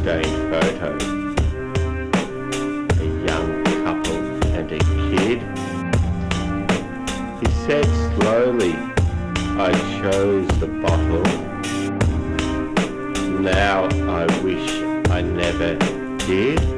stained photo. A young couple and a kid. He said slowly, I chose the bottle. Now I wish I never did.